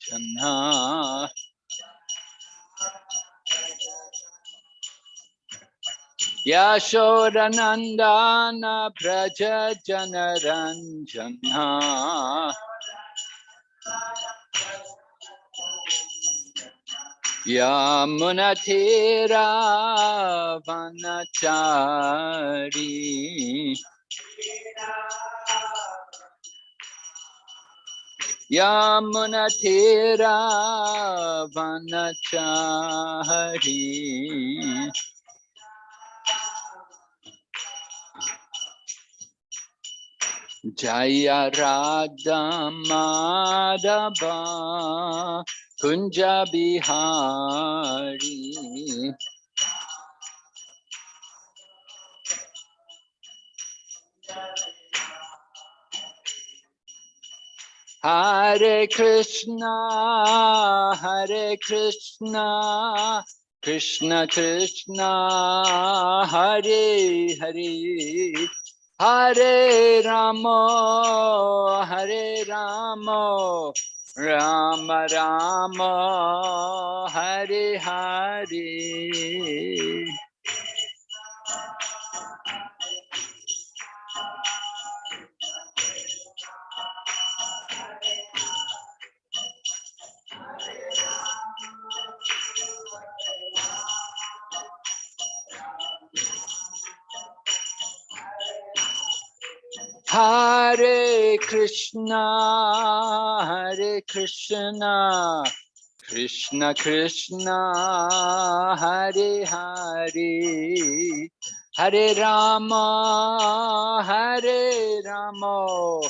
Jana Yashodanandana Praja Janaranjana Yamunatira Vanachari Yamunatira Vanachari Jaya Radha Madhava Kunja Bihari Hare Krishna, Hare Krishna, Krishna Krishna, Hare Hare, Hare Rama, Hare Rama, Rama Rama, Hare Hare. Hare Krishna, Hare Krishna, Krishna Krishna, Hare Hare, Hare Rama, Hare Rama,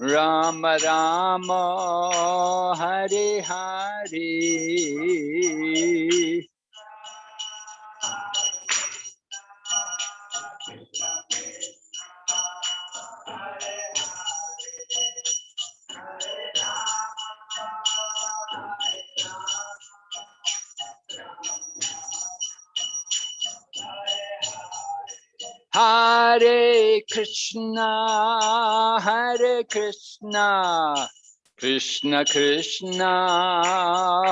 Rama Rama, Hare Hare. Hare Krishna, Hare Krishna, Krishna Krishna,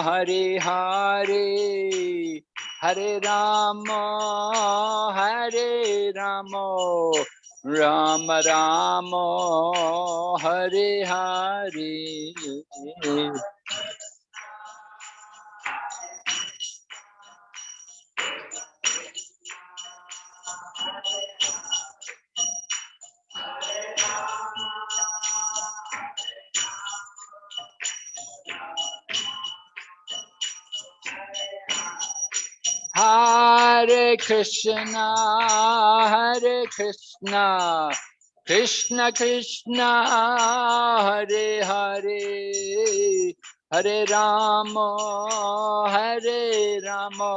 Hare Hare, Hare Rama, Hare Rama, Rama Rama, Hare Hare. Hare Krishna, Hare Krishna, Krishna Krishna, Hare Hare, Hare Rama, Hare Rama,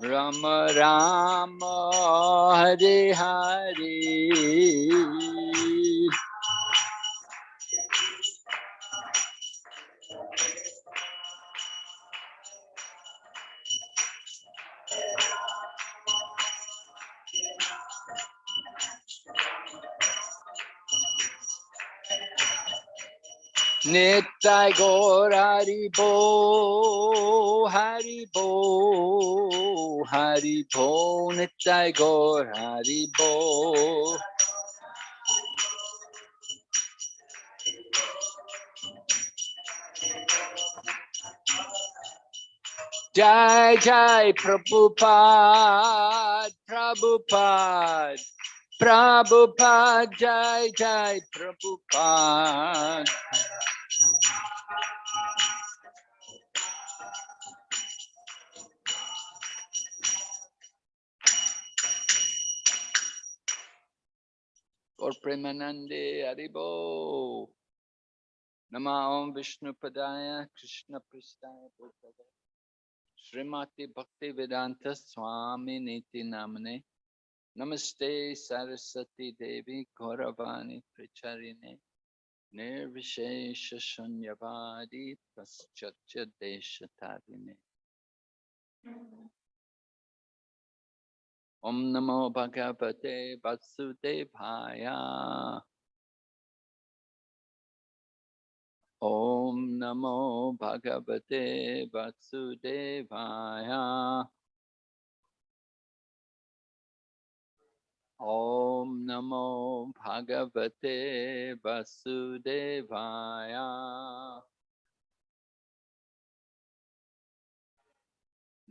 Rama Rama, Hare Hare. Nitai Gaur Haribo, Haribo, Haribo, Nitai Gaur Haribo. Jai Jai Prabhupada, Prabhupada, Prabhupada, Jai Jai Prabhupada. Or Premanande Haribo. Nama Om Vishnu Padaya Krishna Pristaya Bhutale. Srimati Bhakti Vedanta Swami Niti Namane. Namaste Saraswati Devi Gauravani Pracharine. Nirvishesha Shunyavadi Paschatya Deshatarine. Om Namo Bhagavate Vasudevaya. Om Namo Bhagavate Vasudevaya. Om Namo Bhagavate Vasudevaya.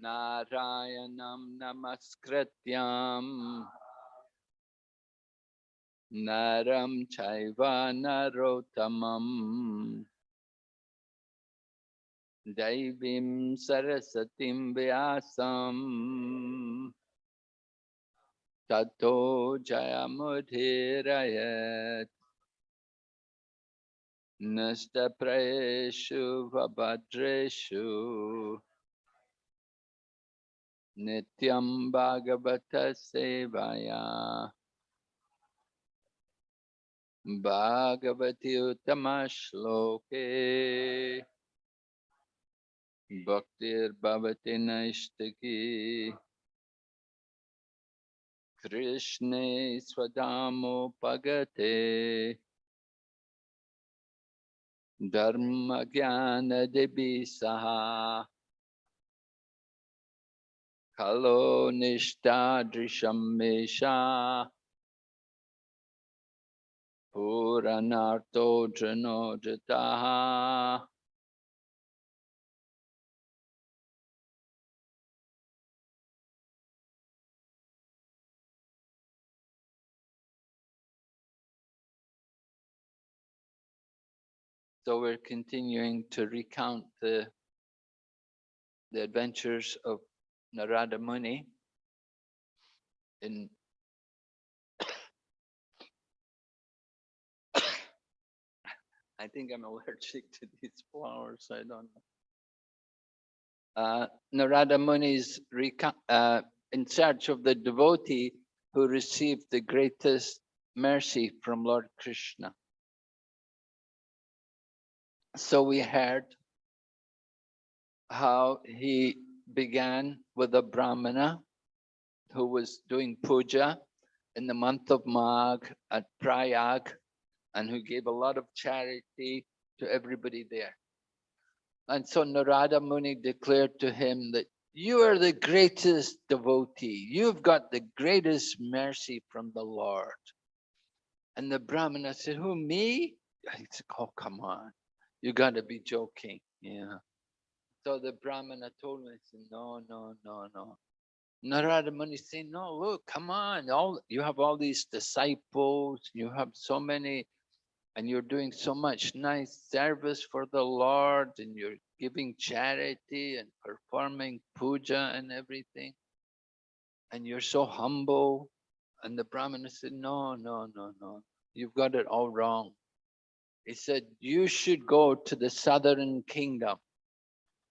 नारायणं नमस्कृत्यम् नरं चैव नरोत्तमम्। दैवीं सरस्वतीं व्यासम्। ततो जयमुधीरयत् नष्टप्रयेषु भद्रेषु Nityam Bhagavata Sevaya Bhagavati Uttama Shloke Bhaktir Bhavati Naishtaki Krishne Swadamo Pagate Dharma Jnana Debi Saha Kalo Nishtadrisham Mesha Puranarto Janojataha So we're continuing to recount the, the adventures of Narada Muni in I think I'm allergic to these flowers. I don't know. Uh, Narada Muni is uh, in search of the devotee who received the greatest mercy from Lord Krishna. So we heard how he began with a Brahmana who was doing puja in the month of Magh at Prayag and who gave a lot of charity to everybody there. And so Narada Muni declared to him that you are the greatest devotee. You've got the greatest mercy from the Lord. And the Brahmana said, who, me? He said, oh, come on. You got to be joking. Yeah. So the Brahmana told me, said, no, no, no, no. Narada Muni said, no, look, come on. All You have all these disciples. You have so many and you're doing so much nice service for the Lord and you're giving charity and performing puja and everything. And you're so humble. And the Brahmana said, no, no, no, no, you've got it all wrong. He said, you should go to the southern kingdom.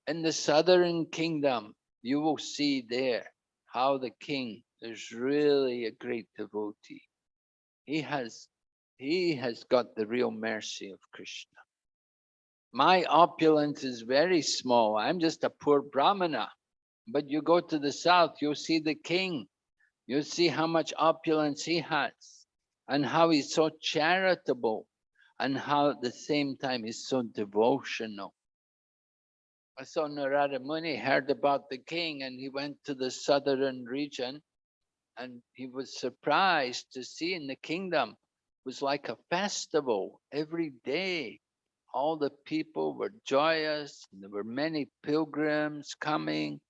In the southern kingdom, you will see there how the king is really a great devotee. He has he has got the real mercy of Krishna. My opulence is very small. I'm just a poor Brahmana. But you go to the south, you'll see the king. You'll see how much opulence he has and how he's so charitable and how at the same time he's so devotional. So Narada Muni heard about the king and he went to the southern region and he was surprised to see in the kingdom was like a festival every day. All the people were joyous. There were many pilgrims coming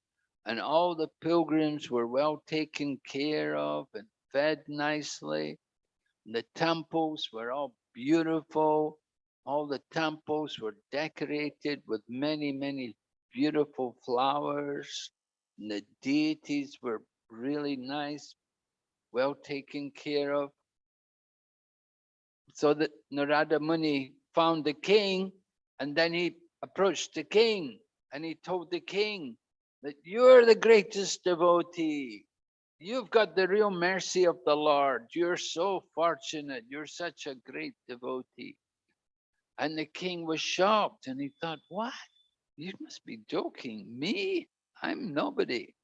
and all the pilgrims were well taken care of and fed nicely. And The temples were all beautiful. All the temples were decorated with many, many beautiful flowers. And the deities were really nice, well taken care of. So that Narada Muni found the king and then he approached the king and he told the king that you're the greatest devotee. You've got the real mercy of the Lord. You're so fortunate. You're such a great devotee. And the king was shocked and he thought, what? You must be joking. Me? I'm nobody.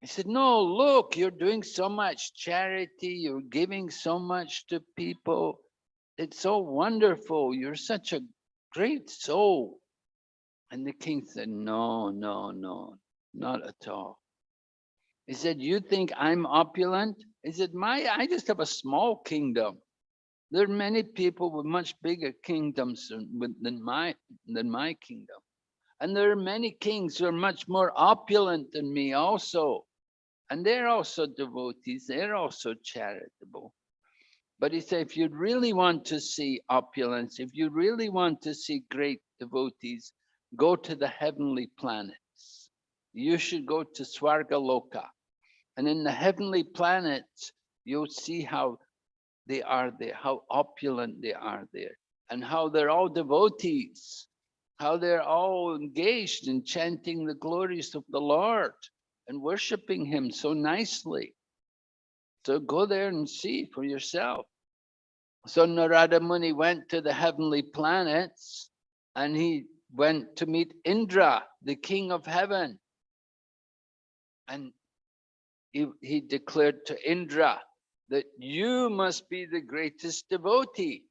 He said, no, look, you're doing so much charity. You're giving so much to people it's so wonderful. You're such a great soul. And the king said, no, no, no, not at all. He said, you think I'm opulent? He said, my, I just have a small kingdom. There are many people with much bigger kingdoms than, my, than my kingdom. And there are many kings who are much more opulent than me also. And they're also devotees, they're also charitable. But he said, if you really want to see opulence, if you really want to see great devotees, go to the heavenly planets. You should go to Swargaloka. And in the heavenly planets, you'll see how they are there, how opulent they are there, and how they're all devotees, how they're all engaged in chanting the glories of the Lord and worshiping him so nicely. So go there and see for yourself. So Narada Muni went to the heavenly planets and he went to meet Indra, the king of heaven. And he, he declared to Indra that you must be the greatest devotee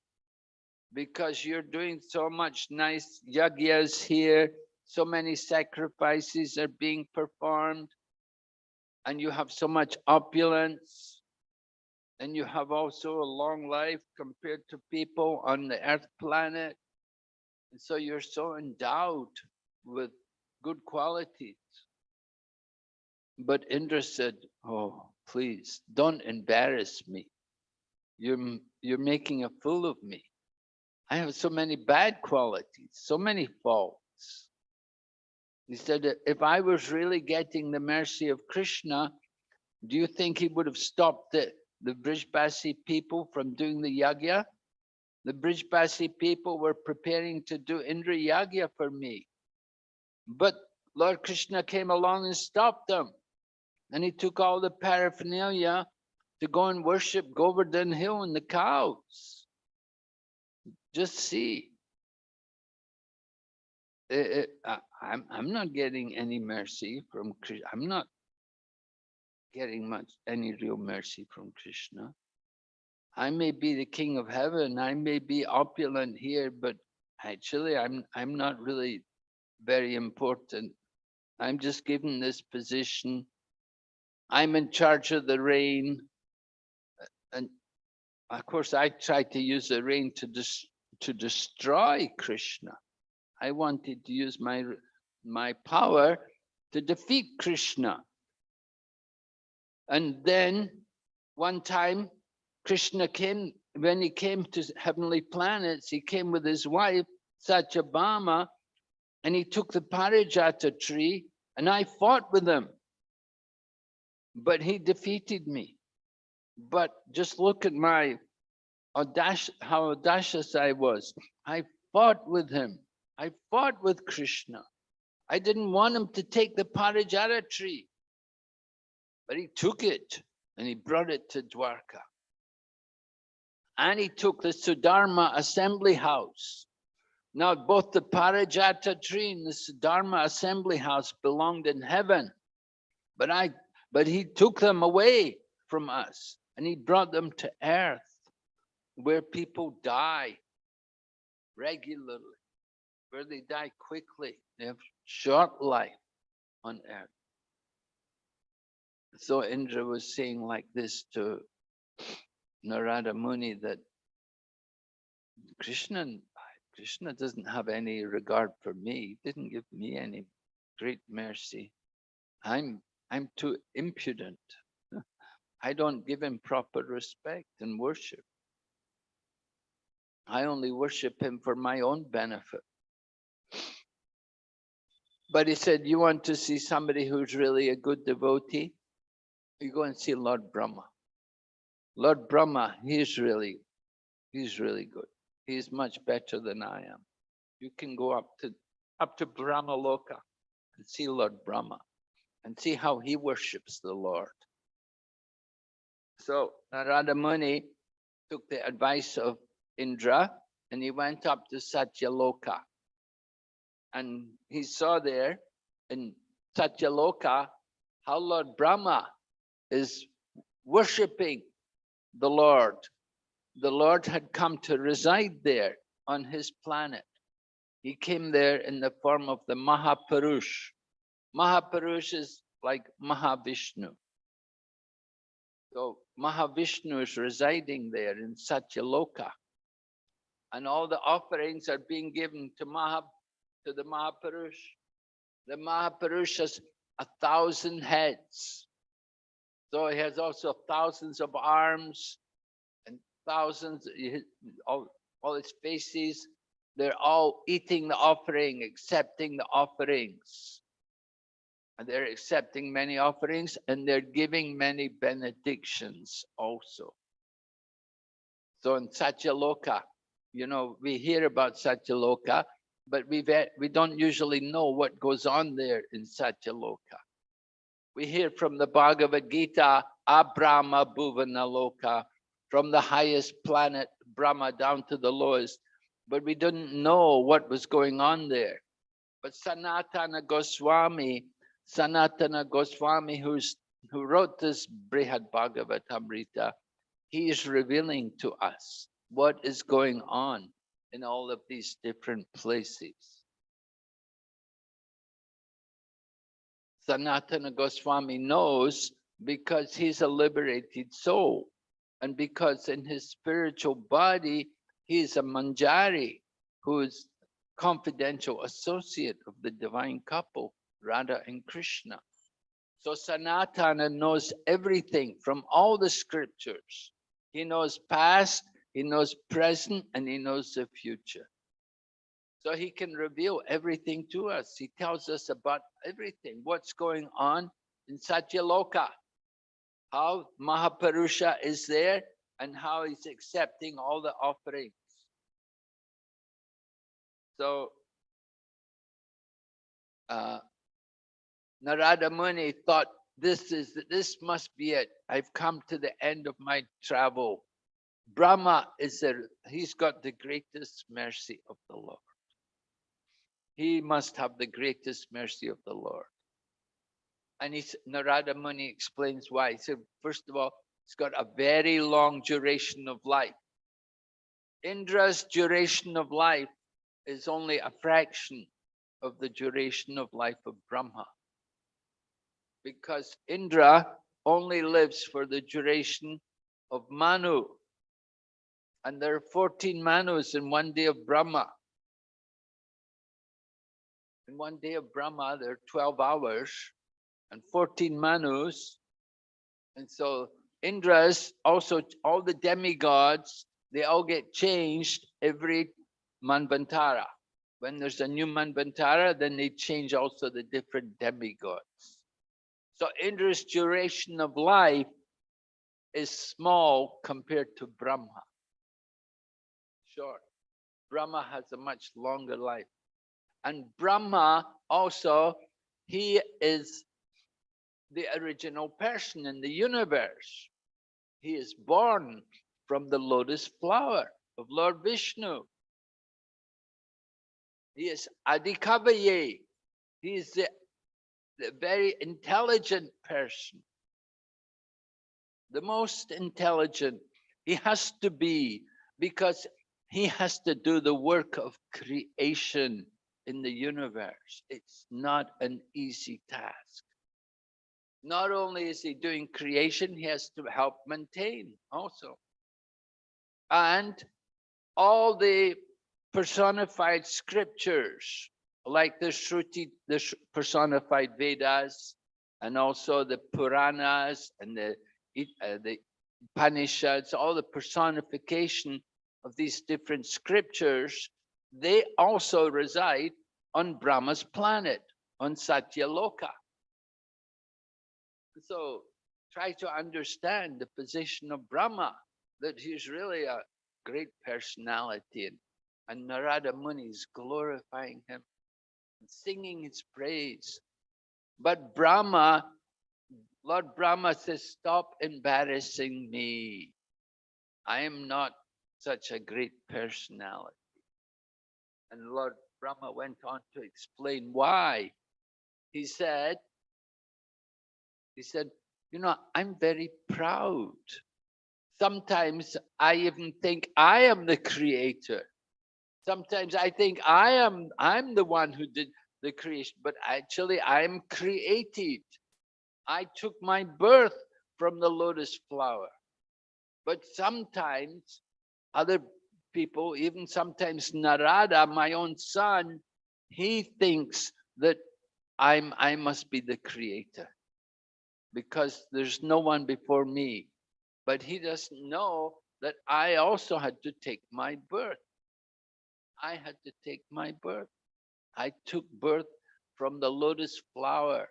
because you're doing so much nice yagyas here, so many sacrifices are being performed, and you have so much opulence, and you have also a long life compared to people on the earth planet. And so you're so endowed with good qualities. But Indra said, oh, please don't embarrass me. You're, you're making a fool of me. I have so many bad qualities, so many faults. He said, "that if I was really getting the mercy of Krishna, do you think he would have stopped the, the Brijbasi people from doing the yagya? The Brijbasi people were preparing to do Indra yagya for me. But Lord Krishna came along and stopped them. And he took all the paraphernalia to go and worship Govardhan Hill and the cows. Just see. Eh, eh, I- I'm, I'm not getting any mercy from Krishna. I'm not getting much, any real mercy from Krishna. I may be the king of heaven. I may be opulent here, but actually I'm, I'm not really very important. I'm just given this position. I'm in charge of the rain. And of course, I tried to use the rain to dis to destroy Krishna. I wanted to use my my power to defeat Krishna. And then one time, Krishna came, when he came to heavenly planets, he came with his wife, Satyabhama, and he took the Parijata tree, and I fought with him. But he defeated me. But just look at my audacious, how audacious I was. I fought with him. I fought with Krishna. I didn't want him to take the Parijata tree. But he took it and he brought it to Dwarka. And he took the Sudharma assembly house. Now, both the Parijata tree and the Sudharma assembly house belonged in heaven. But I, but he took them away from us and he brought them to earth where people die regularly, where they die quickly. They have short life on earth. So Indra was saying like this to Narada Muni that Krishna, Krishna doesn't have any regard for me, He didn't give me any great mercy. I'm, I'm too impudent. I don't give him proper respect and worship. I only worship him for my own benefit. But he said, you want to see somebody who's really a good devotee? You go and see Lord Brahma. Lord Brahma, he's really, he's really good. He's much better than I am. You can go up to, up to Brahma Loka and see Lord Brahma and see how he worships the Lord. So Narada Muni took the advice of Indra and he went up to Satyaloka. And he saw there in Satyaloka how Lord Brahma is worshipping the Lord. The Lord had come to reside there on his planet. he came there in the form of the Mahapurush. Mahapurush is like Mahavishnu. So Mahavishnu is residing there in Satyaloka. And all the offerings are being given to Maha, to the Mahapurush. The Mahapurush has a thousand heads. So he has also thousands of arms and thousands, all, all his faces, they're all eating the offering, accepting the offerings. They're accepting many offerings and they're giving many benedictions also. So in Satyaloka, you know, we hear about Satyaloka, but we we don't usually know what goes on there in Satyaloka. We hear from the Bhagavad Gita, Abrahma Bhuvanaloka, from the highest planet, Brahma, down to the lowest, but we didn't know what was going on there. But Sanatana Goswami, Sanatana Goswami, who's who wrote this Brihad Bhagavatamrita, he is revealing to us what is going on in all of these different places. Sanatana Goswami knows because he's a liberated soul and because in his spiritual body, he is a manjari who is confidential associate of the divine couple, Radha and Krishna. So Sanatana knows everything from all the scriptures. He knows past, he knows present, and he knows the future. So he can reveal everything to us. He tells us about everything, what's going on in Satyaloka, how Mahapurusha is there and how he's accepting all the offerings. So uh, Narada Muni thought this is this must be it. I've come to the end of my travel. Brahma is there, he's got the greatest mercy of the Lord. He must have the greatest mercy of the Lord. And he's, Narada Muni explains why. He said, first of all, he's got a very long duration of life. Indra's duration of life is only a fraction of the duration of life of Brahma. Because Indra only lives for the duration of Manu. And there are 14 Manus in one day of Brahma. In one day of Brahma, there are 12 hours and 14 Manus. And so Indras, also all the demigods, they all get changed every Manvantara. When there's a new Manvantara, then they change also the different demigods. So Indra's duration of life is small compared to Brahma. Short. Brahma has a much longer life. And Brahma also, he is the original person in the universe. He is born from the lotus flower of Lord Vishnu. He is Adhikavaye. He is the, the very intelligent person. The most intelligent. He has to be because he has to do the work of creation in the universe. It's not an easy task not only is he doing creation, he has to help maintain also. And all the personified scriptures, like the Shruti, the personified Vedas, and also the Puranas and the, uh, the Upanishads, all the personification of these different scriptures, they also reside on Brahma's planet, on Satyaloka. So try to understand the position of Brahma, that he's really a great personality and, and Narada Muni is glorifying him singing his praise. But Brahma, Lord Brahma says, stop embarrassing me. I am not such a great personality. And Lord Brahma went on to explain why. He said, he said, you know, I'm very proud. Sometimes I even think I am the creator. Sometimes I think I am, I'm the one who did the creation, but actually I'm created. I took my birth from the lotus flower. But sometimes other people, even sometimes Narada, my own son, he thinks that I'm I must be the creator because there's no one before me. But he doesn't know that I also had to take my birth. I had to take my birth. I took birth from the lotus flower.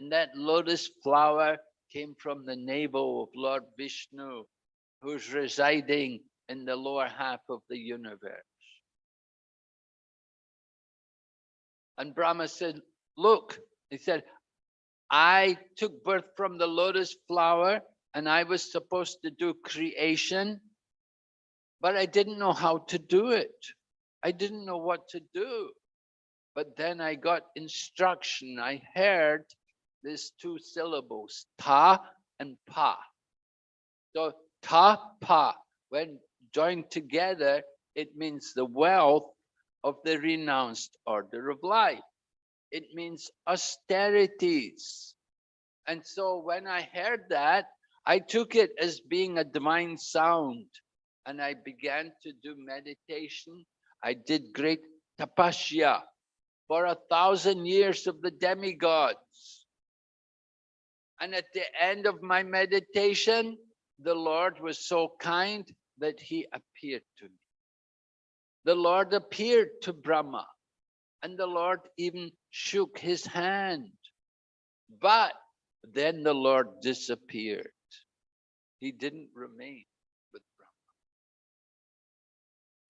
And that lotus flower came from the navel of Lord Vishnu, who's residing in the lower half of the universe. And Brahma said, look, he said, I took birth from the lotus flower and I was supposed to do creation, but I didn't know how to do it. I didn't know what to do. But then I got instruction. I heard these two syllables, ta and pa. So ta, pa, when joined together, it means the wealth of the renounced order of life. It means austerities. And so when I heard that, I took it as being a divine sound and I began to do meditation. I did great tapasya for a thousand years of the demigods. And at the end of my meditation, the Lord was so kind that he appeared to me. The Lord appeared to Brahma and the Lord even shook his hand. But then the Lord disappeared. He didn't remain with Brahma.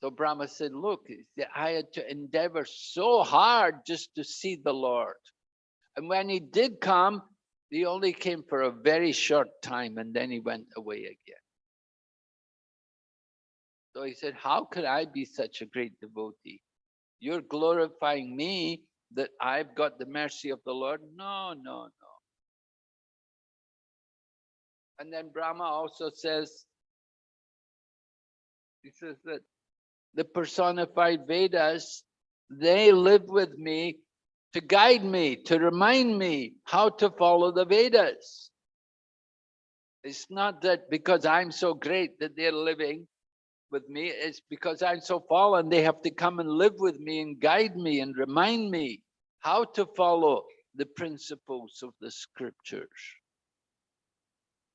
So Brahma said, look, I had to endeavor so hard just to see the Lord. And when he did come, he only came for a very short time and then he went away again. So he said, how could I be such a great devotee? You're glorifying me that I've got the mercy of the Lord? No, no, no. And then Brahma also says, he says that the personified Vedas, they live with me to guide me, to remind me how to follow the Vedas. It's not that because I'm so great that they're living, with me it's because I'm so fallen, they have to come and live with me and guide me and remind me how to follow the principles of the scriptures.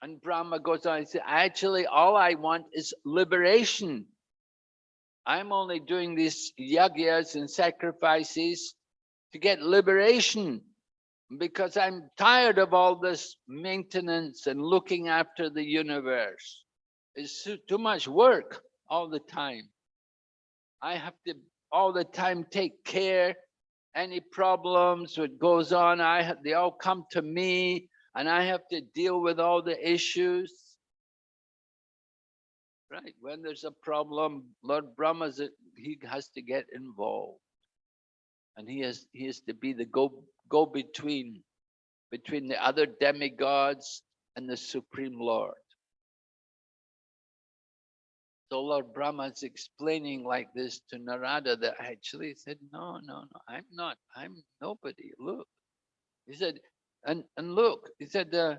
And Brahma goes on and says, actually, all I want is liberation. I'm only doing these yagyas and sacrifices to get liberation because I'm tired of all this maintenance and looking after the universe. It's too much work all the time. I have to all the time take care. Any problems that goes on, I have, they all come to me and I have to deal with all the issues. Right, when there's a problem, Lord Brahma, he has to get involved. And he has, he has to be the go, go between, between the other demigods and the Supreme Lord. So Lord Brahma is explaining like this to Narada that actually said, no, no, no, I'm not, I'm nobody, look. He said, and, and look, he said, uh,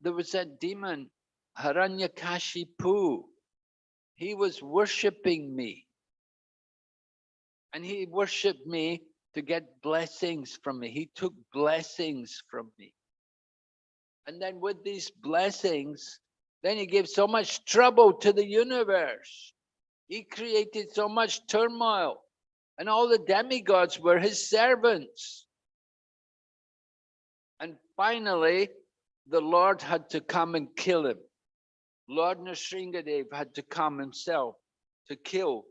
there was that demon, Hiranyakashipu. He was worshiping me. And he worshiped me to get blessings from me. He took blessings from me. And then with these blessings, then he gave so much trouble to the universe. He created so much turmoil and all the demigods were his servants. And finally, the Lord had to come and kill him. Lord Nrsingadev had to come himself to kill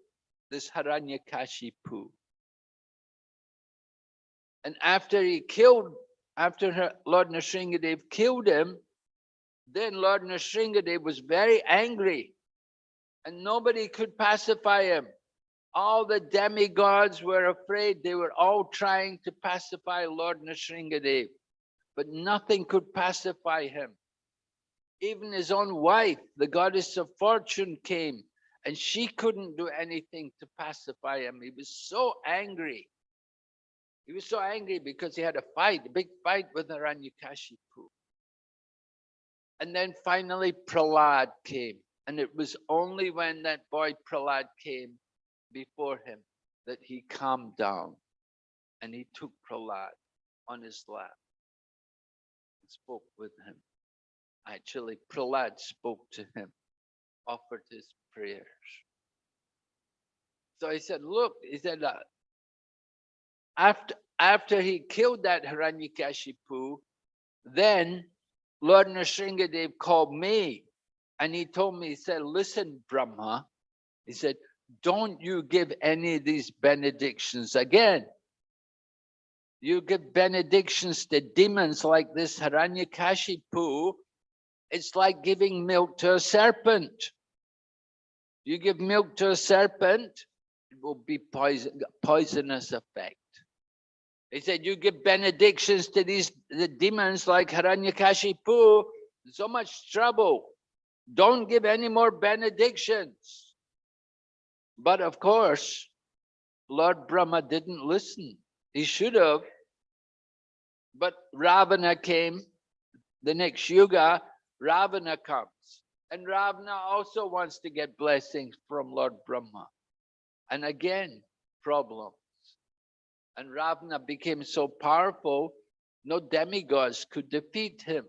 this Hiranyakashipu. And after he killed, after Lord Nrsingadev killed him, then Lord Nrsingadev was very angry and nobody could pacify him. All the demigods were afraid. They were all trying to pacify Lord Nrsingadev, but nothing could pacify him. Even his own wife, the goddess of fortune came and she couldn't do anything to pacify him. He was so angry. He was so angry because he had a fight, a big fight with Hiranyakashipu. And then finally Prahlad came. And it was only when that boy Prahlad came before him that he calmed down and he took Prahlad on his lap and spoke with him. Actually, Prahlad spoke to him, offered his prayers. So he said, look, he said, uh, after, after he killed that Hiranyakashipu, then Lord Nrsingadev called me and he told me, he said, listen, Brahma, he said, don't you give any of these benedictions again. You give benedictions to demons like this Hiranyakashipu, it's like giving milk to a serpent. You give milk to a serpent, it will be poison, poisonous effect. He said, you give benedictions to these the demons like Hiranyakashipu, so much trouble. Don't give any more benedictions. But of course, Lord Brahma didn't listen. He should have. But Ravana came, the next yuga, Ravana comes. And Ravana also wants to get blessings from Lord Brahma. And again, problems. And Ravana became so powerful, no demigods could defeat him.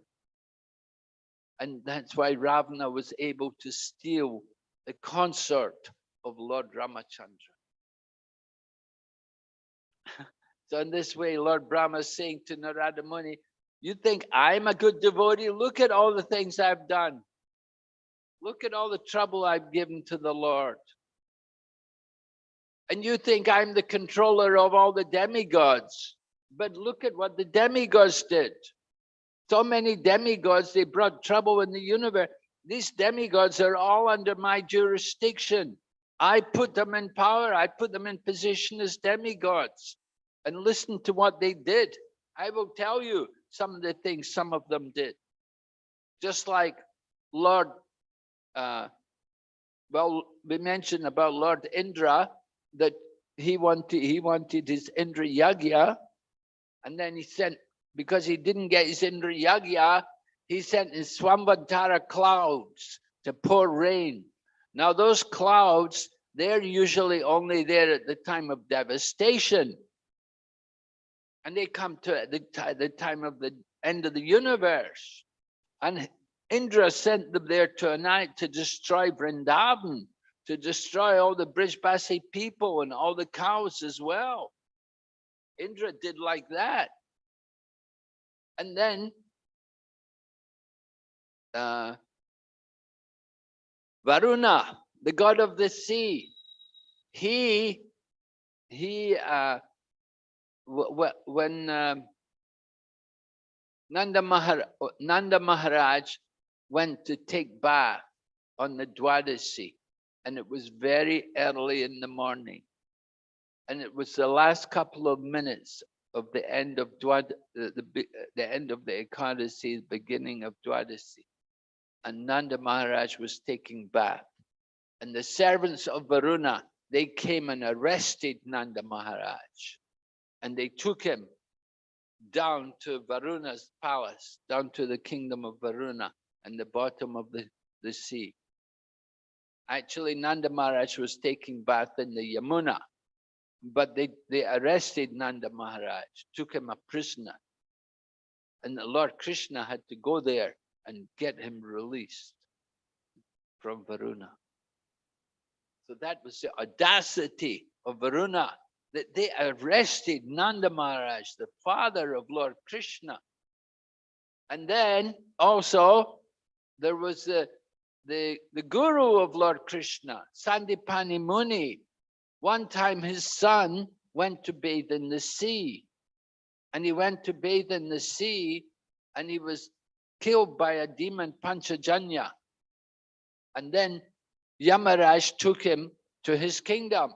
And that's why Ravana was able to steal the consort of Lord Ramachandra. so in this way, Lord Brahma is saying to Narada Muni, you think I'm a good devotee? Look at all the things I've done. Look at all the trouble I've given to the Lord. And you think I'm the controller of all the demigods. But look at what the demigods did. So many demigods, they brought trouble in the universe. These demigods are all under my jurisdiction. I put them in power. I put them in position as demigods. And listen to what they did. I will tell you some of the things some of them did. Just like Lord, uh, well, we mentioned about Lord Indra, that he wanted he wanted his Indra Yagya, and then he sent because he didn't get his Indra Yagya, he sent his Samvartaka clouds to pour rain. Now those clouds, they're usually only there at the time of devastation. And they come to the, the time of the end of the universe. And Indra sent them there to a night to destroy Vrindavan to destroy all the Brijbasi people and all the cows as well. Indra did like that. And then uh, Varuna, the god of the sea, he, he, uh, when um, Nanda, Mahar Nanda Maharaj went to take bath on the Dwadasi, and it was very early in the morning. And it was the last couple of minutes of the end of Dwad, the, the, the end of the Ekadasi, beginning of Dwadasi. And Nanda Maharaj was taking bath. And the servants of Varuna, they came and arrested Nanda Maharaj. And they took him down to Varuna's palace, down to the kingdom of Varuna and the bottom of the, the sea. Actually, Nanda Maharaj was taking bath in the Yamuna, but they, they arrested Nanda Maharaj, took him a prisoner. And the Lord Krishna had to go there and get him released from Varuna. So that was the audacity of Varuna, that they arrested Nanda Maharaj, the father of Lord Krishna. And then also there was the the, the guru of Lord Krishna, Sandipani Muni, one time his son went to bathe in the sea. And he went to bathe in the sea and he was killed by a demon, Panchajanya. And then Yamaraj took him to his kingdom.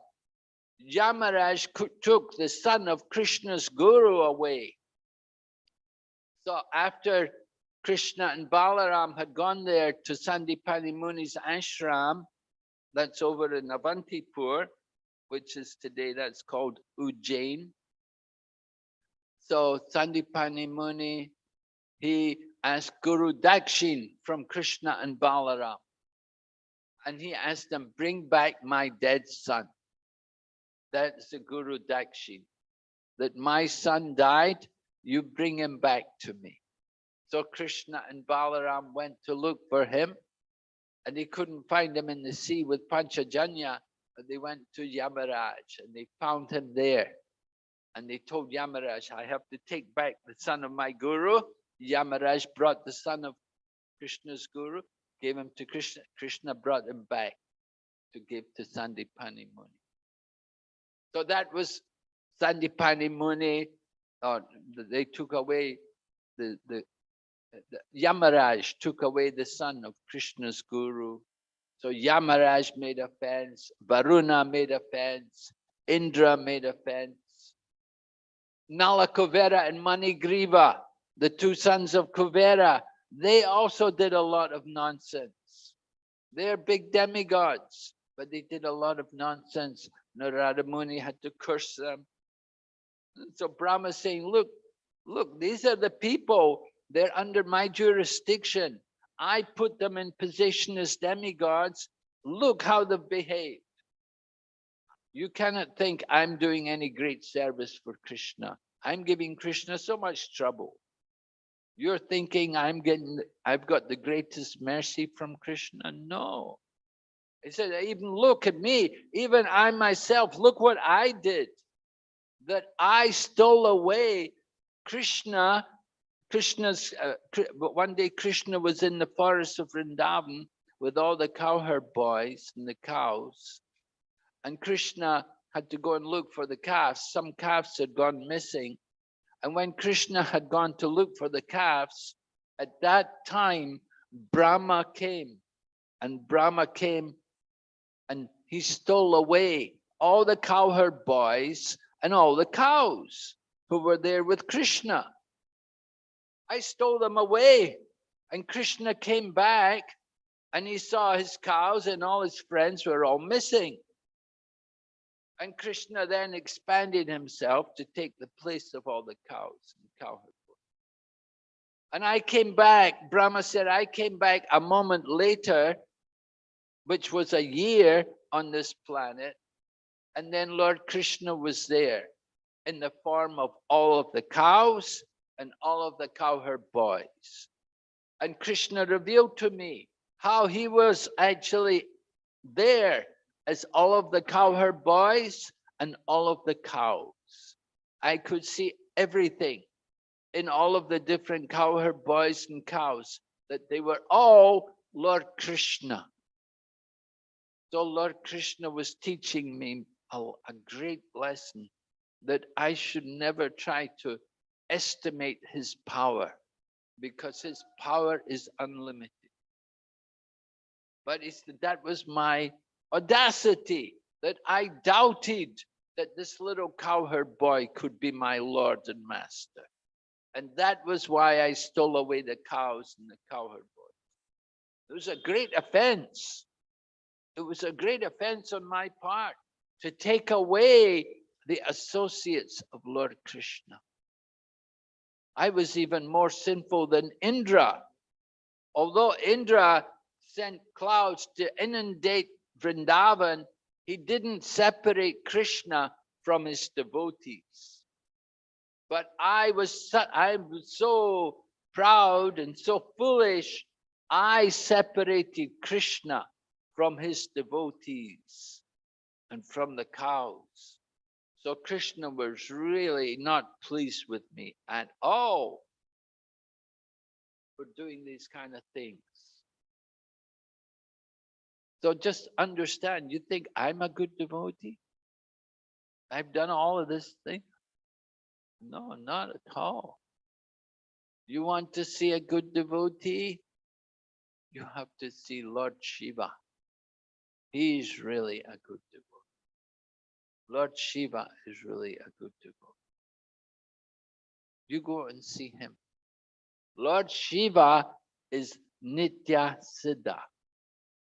Yamaraj took the son of Krishna's guru away. So after Krishna and Balaram had gone there to Sandipani Muni's ashram, That's over in Avantipur, which is today, that's called Ujjain. So Sandipani Muni, he asked Guru Dakshin from Krishna and Balaram. And he asked them, bring back my dead son. That's the Guru Dakshin. That my son died, you bring him back to me. So Krishna and Balaram went to look for him and they couldn't find him in the sea with Panchajanya. But they went to Yamaraj and they found him there. And they told Yamaraj, I have to take back the son of my guru. Yamaraj brought the son of Krishna's guru, gave him to Krishna. Krishna brought him back to give to Sandipani Muni. So that was Sandipani Muni. Or uh, they took away the, the, the Yamaraj took away the son of Krishna's guru. So Yamaraj made a fence, Varuna made a fence, Indra made a fence. Nala Kuvera and Manigriva, the two sons of Kuvera, they also did a lot of nonsense. They're big demigods, but they did a lot of nonsense. Narada Muni had to curse them. So Brahma saying, look, look, these are the people, they're under my jurisdiction. I put them in position as demigods. Look how they've behaved. You cannot think I'm doing any great service for Krishna. I'm giving Krishna so much trouble. You're thinking I'm getting, I've got the greatest mercy from Krishna. No. He said, even look at me, even I myself, look what I did. That I stole away Krishna, Krishna's, uh, one day Krishna was in the forest of Vrindavan with all the cowherd boys and the cows. And Krishna had to go and look for the calves. Some calves had gone missing. And when Krishna had gone to look for the calves, at that time, Brahma came. And Brahma came and he stole away all the cowherd boys and all the cows who were there with Krishna. I stole them away and Krishna came back and he saw his cows and all his friends were all missing. And Krishna then expanded himself to take the place of all the cows and cowherd boys. And I came back, Brahma said, I came back a moment later which was a year on this planet. And then Lord Krishna was there in the form of all of the cows and all of the cowherd boys. And Krishna revealed to me how he was actually there as all of the cowherd boys and all of the cows. I could see everything in all of the different cowherd boys and cows, that they were all Lord Krishna. So Lord Krishna was teaching me a, a great lesson that I should never try to estimate his power because his power is unlimited. But it's, that was my audacity that I doubted that this little cowherd boy could be my Lord and Master. And that was why I stole away the cows and the cowherd boys. It was a great offense it was a great offense on my part to take away the associates of Lord Krishna. I was even more sinful than Indra. Although Indra sent clouds to inundate Vrindavan, he didn't separate Krishna from his devotees. But I was, so, I was so proud and so foolish, I separated Krishna from his devotees and from the cows. So Krishna was really not pleased with me at all for doing these kind of things. So just understand, you think I'm a good devotee? I've done all of this thing? No, not at all. You want to see a good devotee? You have to see Lord Shiva. He's really a good devotee. Lord Shiva is really a good devotee. You go and see him. Lord Shiva is Nitya Siddha.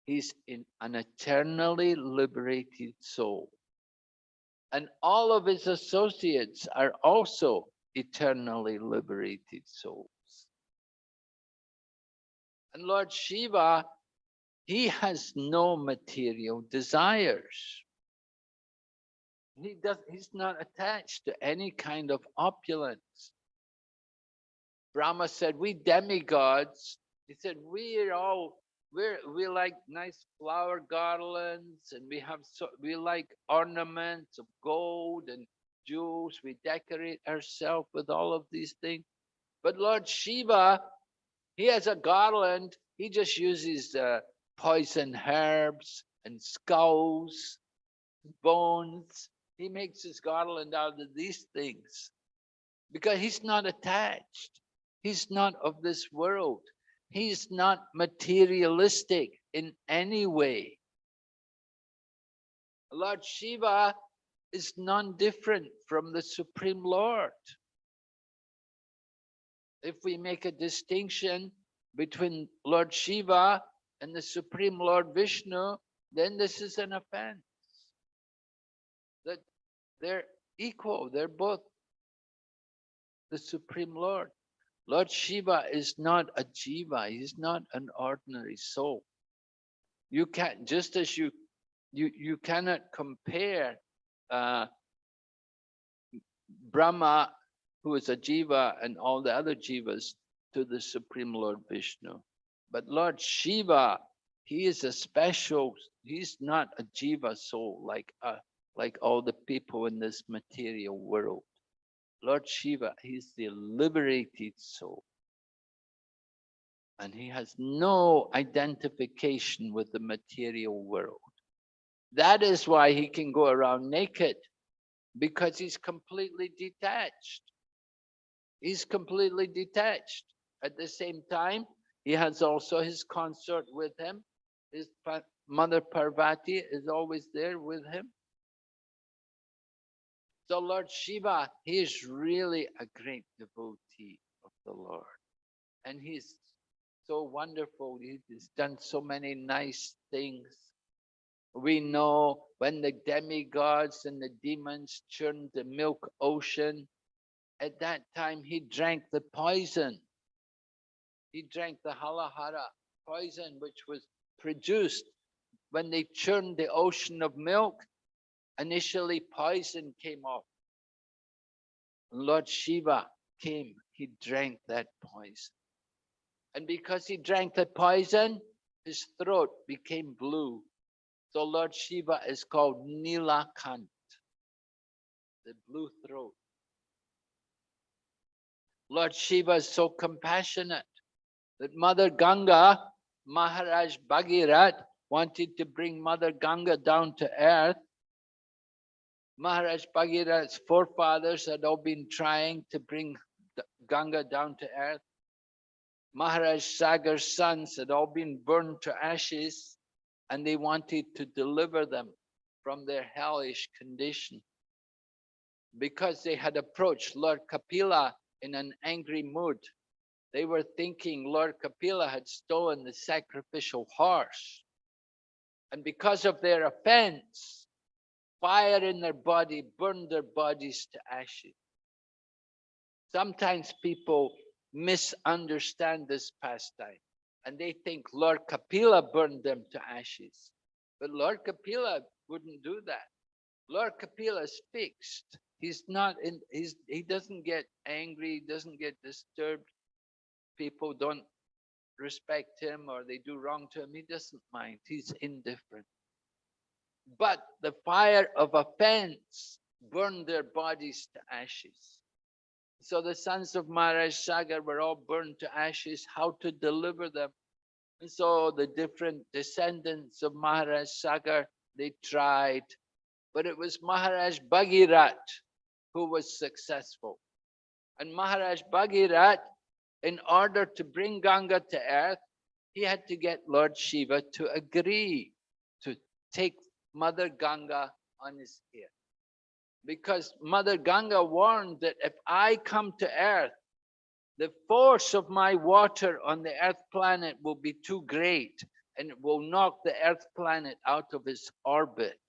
He's in an eternally liberated soul. And all of his associates are also eternally liberated souls. And Lord Shiva, he has no material desires. He does, he's not attached to any kind of opulence. Brahma said, we demigods, he said, we're all, we're, we like nice flower garlands and we have, so, we like ornaments of gold and jewels. We decorate ourselves with all of these things. But Lord Shiva, he has a garland. He just uses uh, poison herbs and skulls, bones. He makes his garland out of these things because he's not attached. He's not of this world. He's not materialistic in any way. Lord Shiva is none different from the Supreme Lord. If we make a distinction between Lord Shiva and the Supreme Lord Vishnu, then this is an offense. That they're equal, they're both the Supreme Lord. Lord Shiva is not a jiva, he's not an ordinary soul. You can't, just as you, you, you cannot compare uh, Brahma, who is a jiva, and all the other jivas to the Supreme Lord Vishnu. But Lord Shiva, he is a special, he's not a jiva soul like, uh, like all the people in this material world. Lord Shiva, he's the liberated soul. And he has no identification with the material world. That is why he can go around naked, because he's completely detached. He's completely detached. At the same time, he has also his consort with him. His mother Parvati is always there with him. So Lord Shiva, he is really a great devotee of the Lord. And he's so wonderful. He's done so many nice things. We know when the demigods and the demons churned the milk ocean, at that time he drank the poison. He drank the halahala poison, which was produced when they churned the ocean of milk initially poison came off. Lord Shiva came, he drank that poison. And because he drank the poison, his throat became blue. So Lord Shiva is called Nilakant, the blue throat. Lord Shiva is so compassionate that Mother Ganga, Maharaj Bhagirat, wanted to bring Mother Ganga down to earth Maharaj Bhagirath's forefathers had all been trying to bring Ganga down to earth. Maharaj Sagar's sons had all been burned to ashes and they wanted to deliver them from their hellish condition. Because they had approached Lord Kapila in an angry mood, they were thinking Lord Kapila had stolen the sacrificial horse. And because of their offense, fire in their body, burned their bodies to ashes. Sometimes people misunderstand this pastime and they think Lord Kapila burned them to ashes. But Lord Kapila wouldn't do that. Lord Kapila is fixed. He's not in, he's, he doesn't get angry, he doesn't get disturbed. People don't respect him or they do wrong to him. He doesn't mind. He's indifferent. But the fire of offense burned their bodies to ashes. So the sons of Maharaj Sagar were all burned to ashes, how to deliver them. And so the different descendants of Maharaj Sagar, they tried, but it was Maharaj Bhagirat who was successful. And Maharaj Bhagirat, in order to bring Ganga to earth, he had to get Lord Shiva to agree to take Mother Ganga on his ear. Because Mother Ganga warned that if I come to earth, the force of my water on the earth planet will be too great. and it will knock the earth planet out of its orbit.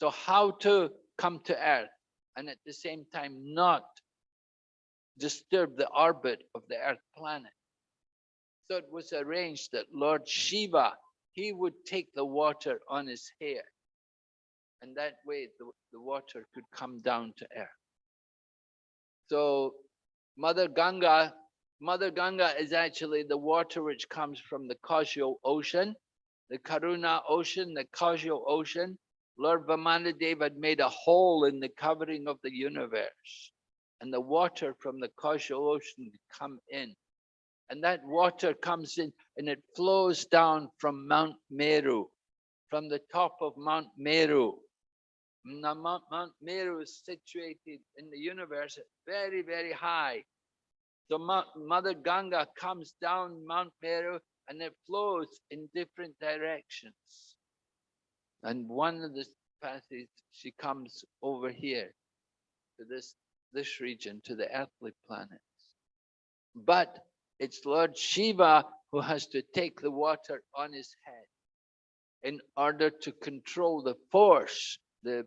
So how to come to earth and at the same time not disturb the orbit of the earth planet. So it was arranged that Lord Shiva, he would take the water on his hair. And that way the, the water could come down to earth. So Mother Ganga, Mother Ganga is actually the water which comes from the causal ocean, the Karana ocean, the causal ocean. Lord Vamanadev had made a hole in the covering of the universe and the water from the causal ocean come in. And that water comes in and it flows down from Mount Meru, from the top of Mount Meru. Now, Mount, Mount Meru is situated in the universe very, very high. So Mother Ganga comes down Mount Meru and it flows in different directions. And one of the passages, she comes over here to this this region to the earthly planets. But it's Lord Shiva who has to take the water on his head in order to control the force, the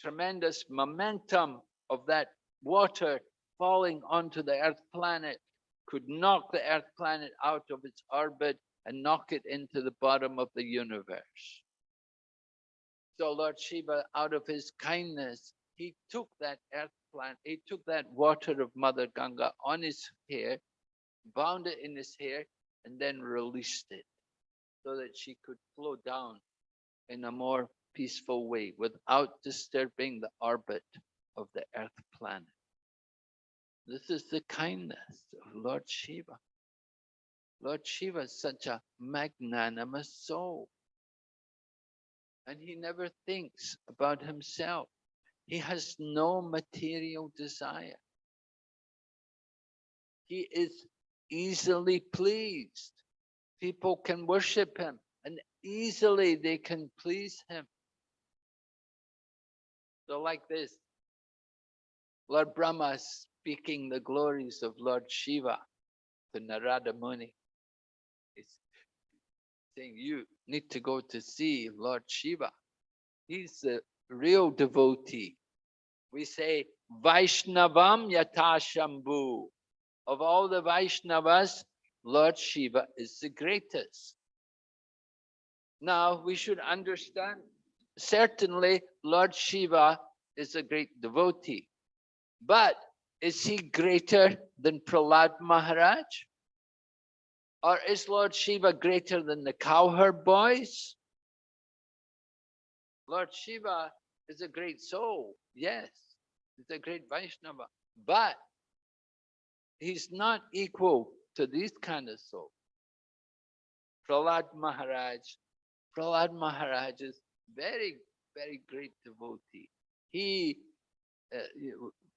tremendous momentum of that water falling onto the earth planet could knock the earth planet out of its orbit and knock it into the bottom of the universe. So Lord Shiva, out of his kindness, he took that earth plant, he took that water of Mother Ganga on his hair, bound it in his hair, and then released it so that she could flow down in a more peaceful way without disturbing the orbit of the earth planet. This is the kindness of Lord Shiva. Lord Shiva is such a magnanimous soul. And he never thinks about himself. He has no material desire. He is easily pleased. People can worship him and easily they can please him. So like this, Lord Brahma speaking the glories of Lord Shiva to Narada Muni. He's saying, you need to go to see Lord Shiva. He's the real devotee. We say Vaishnavam Yatashambhu. Of all the Vaishnavas, Lord Shiva is the greatest. Now we should understand, certainly Lord Shiva is a great devotee, but is he greater than Prahlad Maharaj? Or is Lord Shiva greater than the cowherd boys? Lord Shiva is a great soul, yes, he's a great Vaishnava, but he's not equal to these kind of souls. Prahlad Maharaj, Prahlad Maharaj is very, very great devotee. He, uh,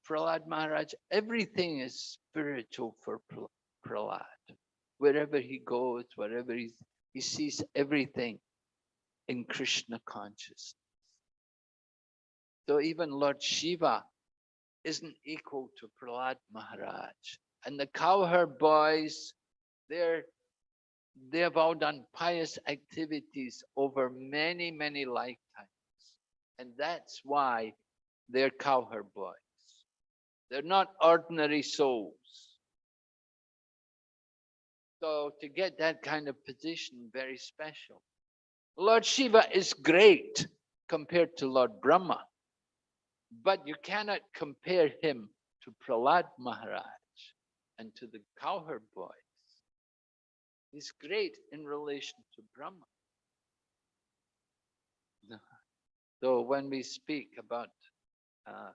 Prahlad Maharaj, everything is spiritual for Prahlad. Wherever he goes, wherever he's, he sees everything in Krishna consciousness. So even Lord Shiva isn't equal to Prahlad Maharaj. And the cowherd boys, they're they have all done pious activities over many, many lifetimes. And that's why they're cowherd boys. They're not ordinary souls. So to get that kind of position, very special. Lord Shiva is great compared to Lord Brahma, but you cannot compare him to Prahlad Maharaj and to the cowherd boys. He's great in relation to Brahma. So when we speak about uh,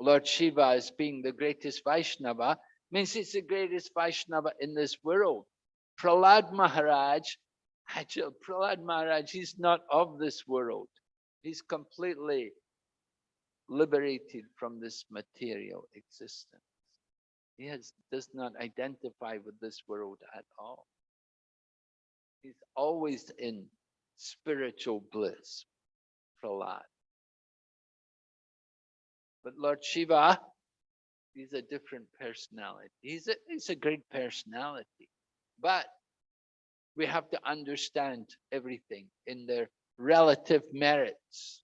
Lord Shiva as being the greatest Vaishnava, means he's the greatest Vaishnava in this world. Prahlad Maharaj, actually Prahlad Maharaj, he's not of this world. He's completely liberated from this material existence. He has, does not identify with this world at all. He's always in spiritual bliss, Prahlad. But Lord Shiva, he's a different personality. He's a, he's a great personality. But we have to understand everything in their relative merits.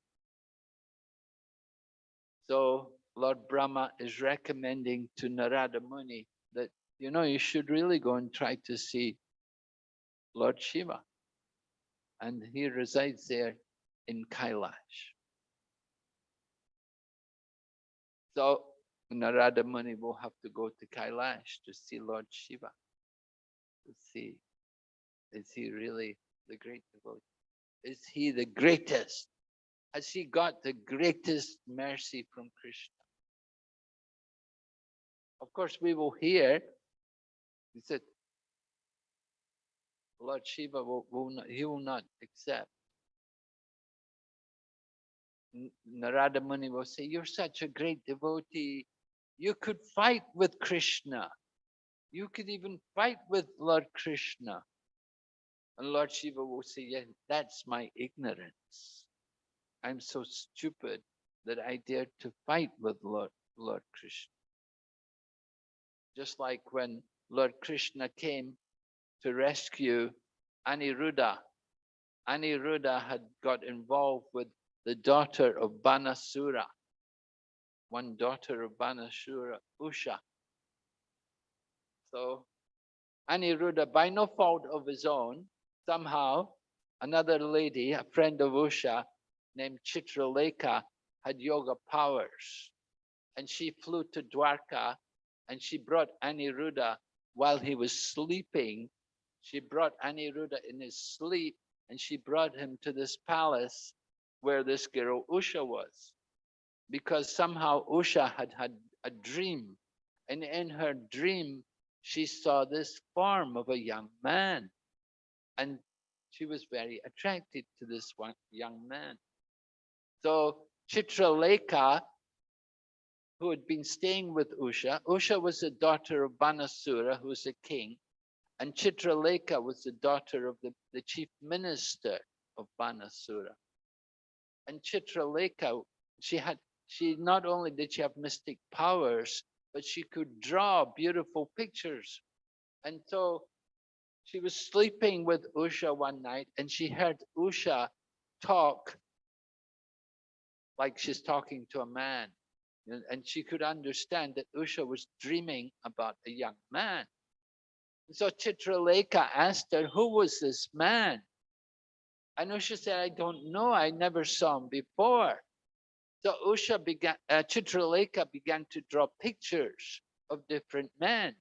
So Lord Brahma is recommending to Narada Muni that, you know, you should really go and try to see Lord Shiva. And he resides there in Kailash. So Narada Muni will have to go to Kailash to see Lord Shiva, to see, is he really the great devotee? Is he the greatest? Has he got the greatest mercy from Krishna? Of course, we will hear, he said, Lord Shiva will, will not, he will not accept. Narada Muni will say, you're such a great devotee. You could fight with Krishna. You could even fight with Lord Krishna. And Lord Shiva will say, yeah, that's my ignorance. I'm so stupid that I dared to fight with Lord, Lord Krishna. Just like when Lord Krishna came to rescue Aniruddha. Aniruddha had got involved with the daughter of Banasura, one daughter of Banasura, Usha. So Aniruddha, by no fault of his own, somehow another lady, a friend of Usha, named Chitralekha, had yoga powers. And she flew to Dwarka and she brought Aniruddha while he was sleeping. She brought Aniruddha in his sleep and she brought him to this palace where this girl Usha was. Because somehow Usha had had a dream. And in her dream, she saw this form of a young man. And she was very attracted to this one young man. So Chitralekha, who had been staying with Usha, Usha was the daughter of Banasura, who was a king, and Chitralekha was the daughter of the, the chief minister of Banasura. And Chitralekha, she had, she not only did she have mystic powers, but she could draw beautiful pictures. And so she was sleeping with Usha one night and she heard Usha talk like she's talking to a man. And she could understand that Usha was dreaming about a young man. So Chitralekha asked her, who was this man? And Usha said, I don't know. I never saw him before. So Usha began, uh, Chitralekha began to draw pictures of different men.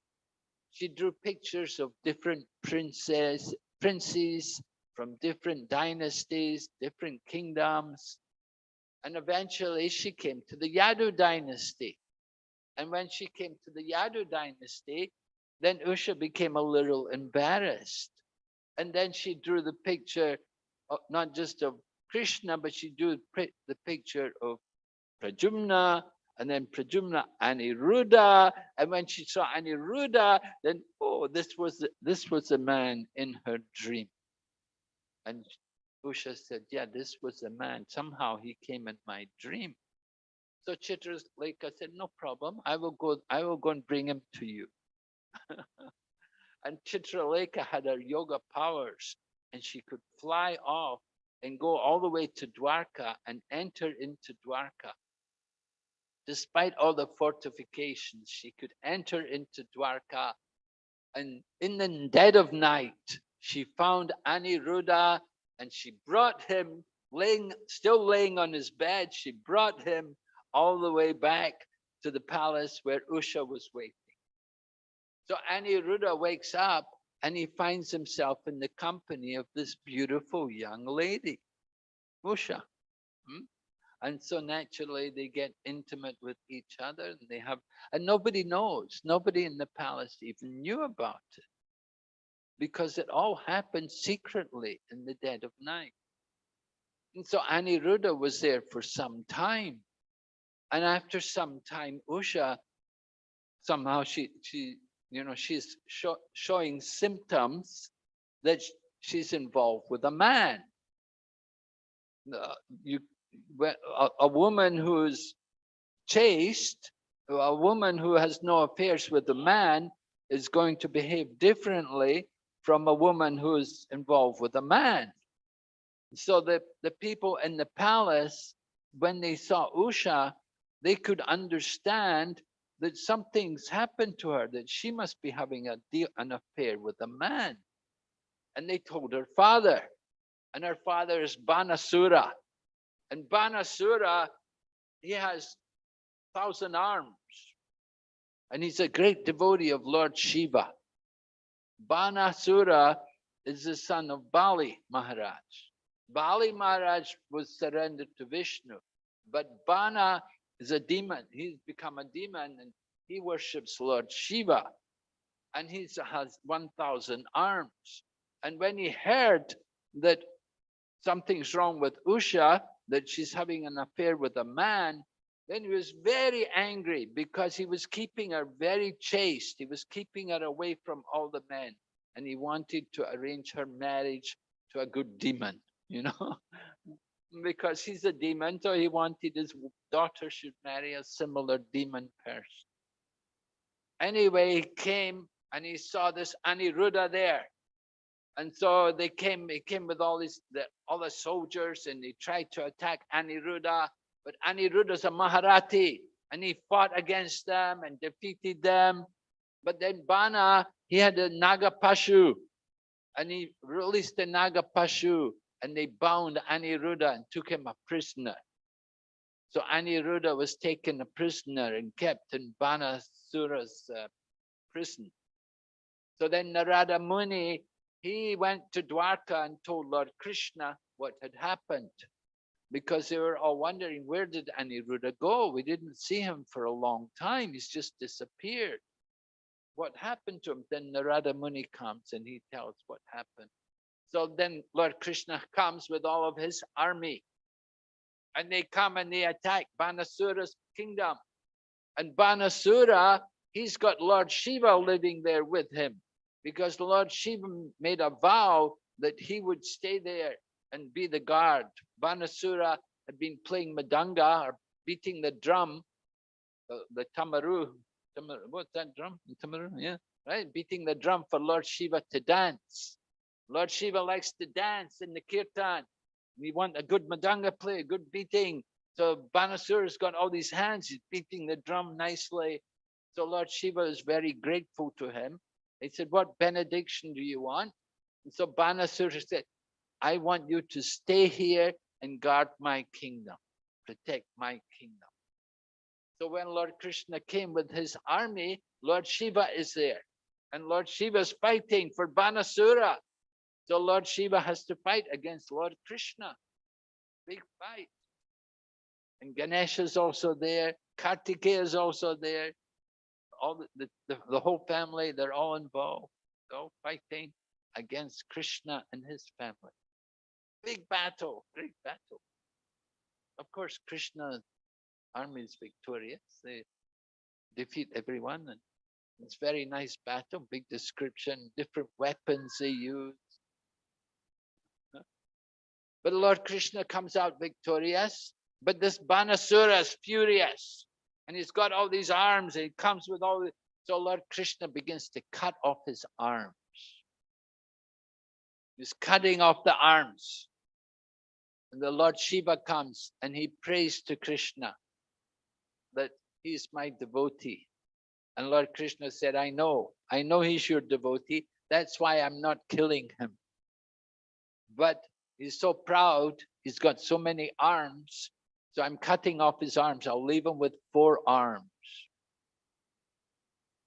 She drew pictures of different princes, princes from different dynasties, different kingdoms. And eventually she came to the Yadu dynasty. And when she came to the Yadu dynasty, then Usha became a little embarrassed. And then she drew the picture not just of Krishna, but she drew the picture of Pradyumna, and then Pradyumna Aniruddha. And when she saw Aniruddha, then oh, this was this was the man in her dream. And Usha said, yeah, this was the man. Somehow he came in my dream. So Chitralekha said, no problem. I will go, I will go and bring him to you. and Chitralekha had her yoga powers and she could fly off and go all the way to Dwarka and enter into Dwarka. Despite all the fortifications, she could enter into Dwarka. And in the dead of night, she found Aniruddha and she brought him laying, still laying on his bed. She brought him all the way back to the palace where Usha was waiting. So Aniruddha wakes up and he finds himself in the company of this beautiful young lady, Usha. Hmm? And so naturally they get intimate with each other and they have, and nobody knows, nobody in the palace even knew about it because it all happened secretly in the dead of night. And so Aniruddha was there for some time. And after some time, Usha, somehow she, she you know, she's showing symptoms that she's involved with a man. Uh, you, a, a woman who's chaste, a woman who has no affairs with a man is going to behave differently from a woman who's involved with a man. So the, the people in the palace, when they saw Usha, they could understand that something's happened to her, that she must be having a deal, an affair with a man. And they told her father, and her father is Banasura. And Banasura, he has thousand arms, and he's a great devotee of Lord Shiva. Banasura is the son of Bali Maharaj. Bali Maharaj was surrendered to Vishnu, but Bana is a demon. He's become a demon and he worships Lord Shiva and he has 1,000 arms. And when he heard that something's wrong with Usha, that she's having an affair with a man, then he was very angry because he was keeping her very chaste. He was keeping her away from all the men and he wanted to arrange her marriage to a good demon, you know because he's a demon, so he wanted his daughter should marry a similar demon person. Anyway, he came and he saw this Aniruddha there. And so they came, he came with all these, the, the soldiers and they tried to attack Aniruddha, but Aniruddha's a Maharathi and he fought against them and defeated them. But then Bana, he had a Nagapasha and he released the Nagapasha and they bound Aniruddha and took him a prisoner. So Aniruddha was taken a prisoner and kept in Banasura's uh, prison. So then Narada Muni, he went to Dwarka and told Lord Krishna what had happened because they were all wondering, where did Aniruddha go? We didn't see him for a long time. He's just disappeared. What happened to him? Then Narada Muni comes and he tells what happened. So then Lord Krishna comes with all of his army and they come and they attack Banasura's kingdom. And Banasura, he's got Lord Shiva living there with him because the Lord Shiva made a vow that he would stay there and be the guard. Banasura had been playing mridanga or beating the drum, the, the damaru, damaru, what's that drum? Damaru, yeah, right? Beating the drum for Lord Shiva to dance. Lord Shiva likes to dance in the kirtan. We want a good mridanga play, a good beating. So Banasura's got all these hands, he's beating the drum nicely. So Lord Shiva is very grateful to him. He said, what benediction do you want? And so Banasura said, I want you to stay here and guard my kingdom, protect my kingdom. So when Lord Krishna came with his army, Lord Shiva is there. And Lord Shiva is fighting for Banasura. So Lord Shiva has to fight against Lord Krishna. Big fight. And Ganesha is also there. Kartikeya is also there. All the, the, the whole family, they're all involved. All fighting against Krishna and his family. Big battle, big battle. Of course, Krishna's army is victorious. They defeat everyone and it's very nice battle, big description, different weapons they use. But Lord Krishna comes out victorious. But this Banasura is furious. And he's got all these arms and he comes with all the, so Lord Krishna begins to cut off his arms. He's cutting off the arms. And the Lord Shiva comes and he prays to Krishna that he's my devotee. And Lord Krishna said, I know, I know he's your devotee. That's why I'm not killing him. But He's so proud. He's got so many arms. So I'm cutting off his arms. I'll leave him with four arms.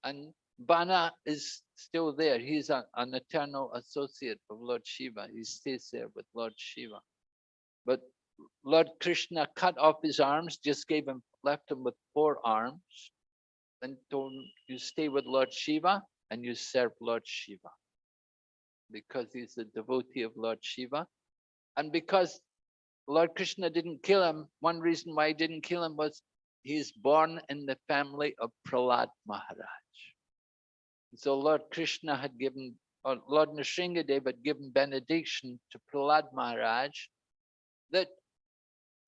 And Bana is still there. He's a, an eternal associate of Lord Shiva. He stays there with Lord Shiva. But Lord Krishna cut off his arms, just gave him, left him with four arms, and told him, you stay with Lord Shiva and you serve Lord Shiva. Because he's a devotee of Lord Shiva, and because Lord Krishna didn't kill him, one reason why he didn't kill him was he's born in the family of Prahlad Maharaj. So Lord Krishna had given, or Lord Nrsingadev had given benediction to Prahlad Maharaj that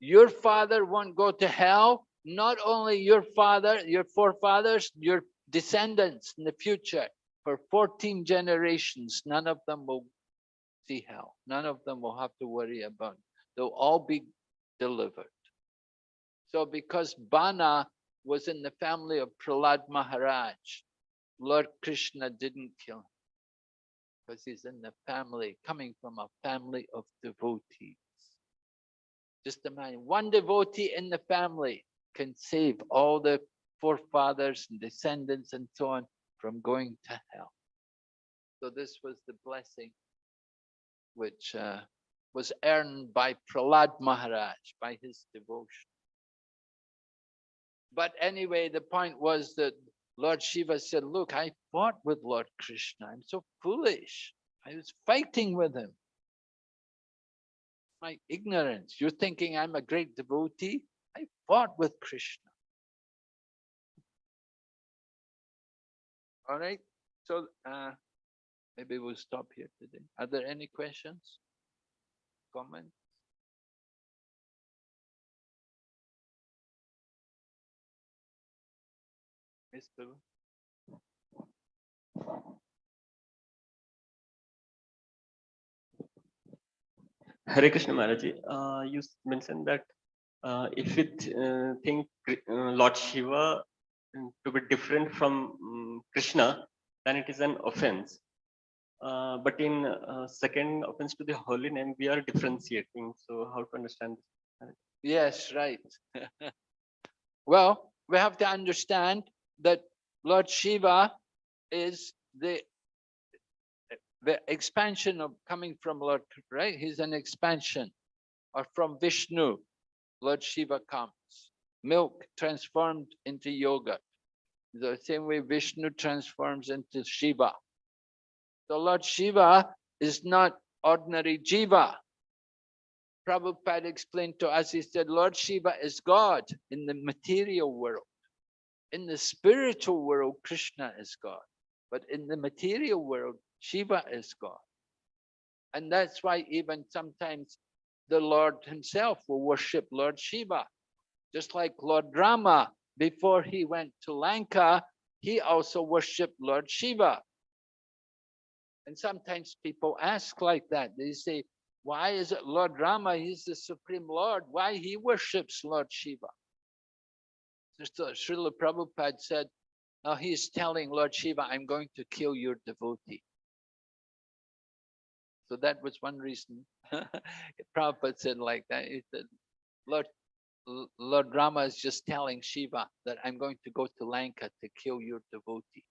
your father won't go to hell, not only your father, your forefathers, your descendants in the future, for 14 generations, none of them will see hell. None of them will have to worry about. They'll all be delivered. So because Bana was in the family of Prahlad Maharaj, Lord Krishna didn't kill him because he's in the family, coming from a family of devotees. Just imagine one devotee in the family can save all the forefathers and descendants and so on from going to hell. So this was the blessing which uh, was earned by Prahlad Maharaj, by his devotion. But anyway, the point was that Lord Shiva said, look, I fought with Lord Krishna. I'm so foolish. I was fighting with him. My ignorance. You're thinking I'm a great devotee? I fought with Krishna. All right. So uh, maybe we'll stop here today. Are there any questions? Comments? Mr. Hare Krishna Maharaj, uh, you mentioned that uh, if we uh, think uh, Lord Shiva mm, to be different from mm, Krishna, then it is an offense. Uh, but in uh, second offense to the holy name, we are differentiating. So how to understand? this? Yes, right. well, we have to understand that Lord Shiva is the the expansion of coming from Lord, right? He's an expansion or from Vishnu. Lord Shiva comes. Milk transformed into yogurt. The same way Vishnu transforms into Shiva. So Lord Shiva is not ordinary Jiva. Prabhupada explained to us, he said, Lord Shiva is God in the material world. In the spiritual world, Krishna is God. But in the material world, Shiva is God. And that's why even sometimes the Lord himself will worship Lord Shiva. Just like Lord Rama, before he went to Lanka, he also worshiped Lord Shiva. And sometimes people ask like that. They say, why is it Lord Rama? He's the Supreme Lord. Why he worships Lord Shiva? So Srila Prabhupada said, now he's telling Lord Shiva, I'm going to kill your devotee. So that was one reason. Prabhupada said like that. He said, Lord, Lord Rama is just telling Shiva that I'm going to go to Lanka to kill your devotee.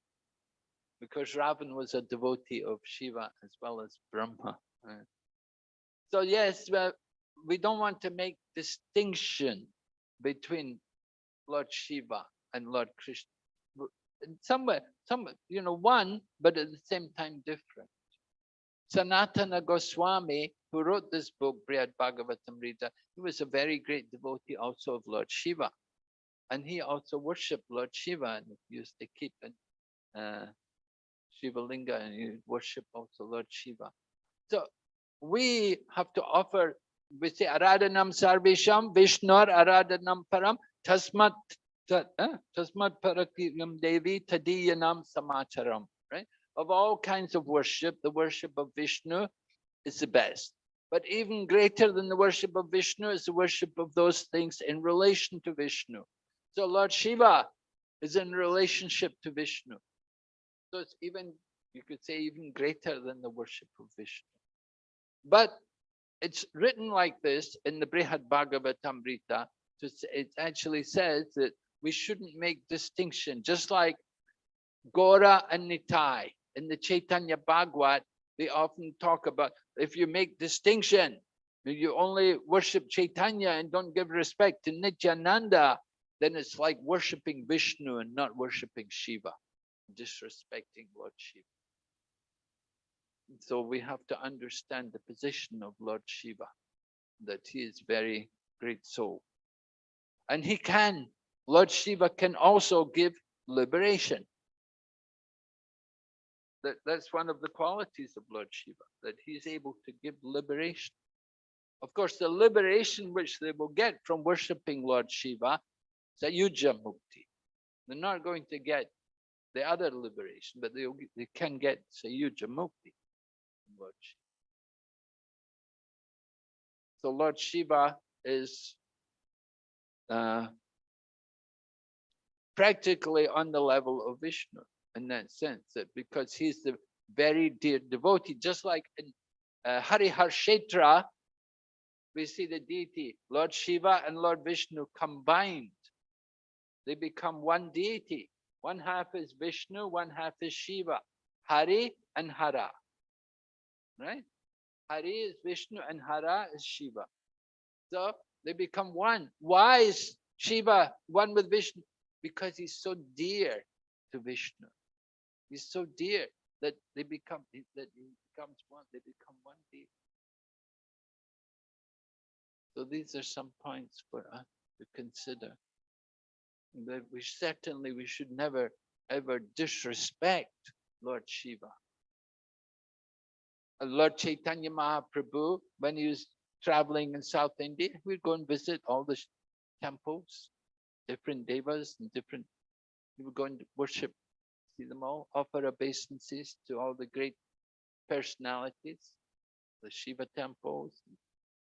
Because Ravan was a devotee of Shiva as well as Brahma. right? So yes, well, we don't want to make distinction between Lord Shiva and Lord Krishna. In Somewhere, some, you know, one, but at the same time different. Sanatana Goswami, who wrote this book, Brihad Bhagavatamrita, he was a very great devotee also of Lord Shiva. And he also worshipped Lord Shiva and used to keep an uh, Shiva Linga and you worship also Lord Shiva. So we have to offer, we say Aradhanam Sarvesham, Vishnur Aradhanam Param, Tasmat eh, Tasmat Parakiyam Devi Tadiyanam Samacharam, right? Of all kinds of worship, the worship of Vishnu is the best. But even greater than the worship of Vishnu is the worship of those things in relation to Vishnu. So Lord Shiva is in relationship to Vishnu. So it's even, you could say even greater than the worship of Vishnu. But it's written like this in the Brihad Bhagavatamrita. It actually says that we shouldn't make distinction, just like Gora and Nitai. In the Chaitanya Bhagavat, they often talk about if you make distinction, you only worship Chaitanya and don't give respect to Nityananda, then it's like worshiping Vishnu and not worshiping Shiva, disrespecting Lord Shiva. So we have to understand the position of Lord Shiva, that he is very great soul. And he can, Lord Shiva can also give liberation. That, that's one of the qualities of Lord Shiva, that he's able to give liberation. Of course, the liberation which they will get from worshipping Lord Shiva is a Yuja Mukti. They're not going to get the other liberation, but they, they can get Sayuja Mukti. Lord Shiva. So Lord Shiva is uh, practically on the level of Vishnu in that sense, that because he's the very dear devotee, just like in uh, Hariharshetra, we see the deity, Lord Shiva and Lord Vishnu combined. They become one deity. One half is Vishnu, one half is Shiva. Hari and Hara. Right? Hari is Vishnu and Hara is Shiva. So they become one. Why is Shiva one with Vishnu? Because he's so dear to Vishnu. He's so dear that they become that he becomes one. They become one deity. So these are some points for us to consider. That we certainly we should never ever disrespect Lord Shiva. Uh, Lord Chaitanya Mahaprabhu, when he was traveling in South India, we'd go and visit all the temples, different devas and different, we would go and worship, see them all, offer obeisances to all the great personalities, the Shiva temples.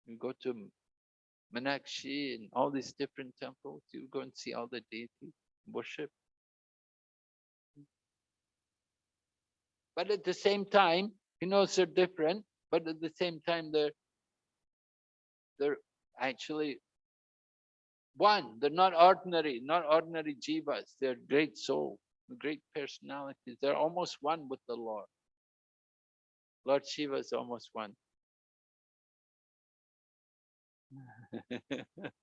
We go to Meenakshi and all these different temples. You go and see all the deities, worship. But at the same time, he knows they're different, but at the same time, they're they're actually one. They're not ordinary, not ordinary jivas. They're great soul, great personalities. They're almost one with the Lord. Lord Shiva is almost one.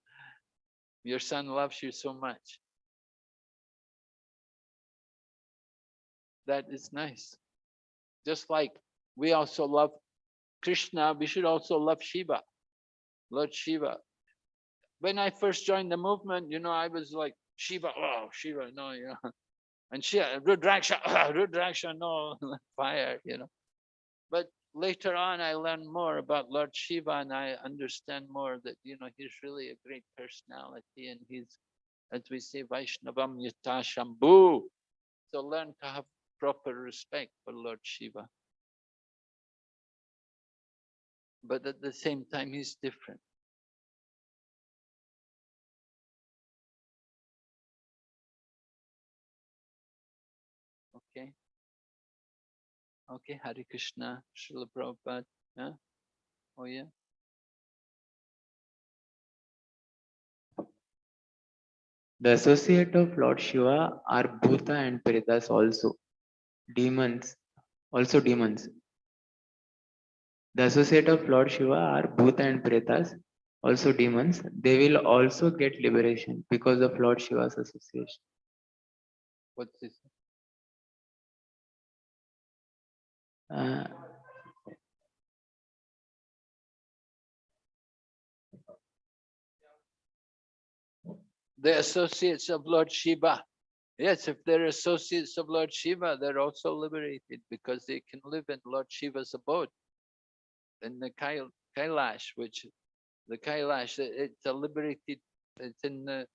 Your son loves you so much. That is nice. Just like we also love Krishna, we should also love Shiva, Lord Shiva. When I first joined the movement, you know, I was like, Shiva, oh, Shiva, no, you know. And Shiva, Rudraksha, Rudraksha, no, fire, you know. But later on, I learned more about Lord Shiva and I understand more that, you know, he's really a great personality and he's, as we say, Vaishnavam Yata Shambhu. So learn to have proper respect for Lord Shiva. But at the same time, he's different. Okay. Okay, Hare Krishna, Srila Prabhupada. Yeah? Oh yeah. The associate of Lord Shiva are Bhuta and Pretas also. Demons, also demons. The associate of Lord Shiva are Bhuta and Pretas, also demons. They will also get liberation because of Lord Shiva's association. What's this? The associates of Lord Shiva. Yes, if they're associates of Lord Shiva, they're also liberated because they can live in Lord Shiva's abode. In the Kail Kailash, which the Kailash, it's a liberated, it's in the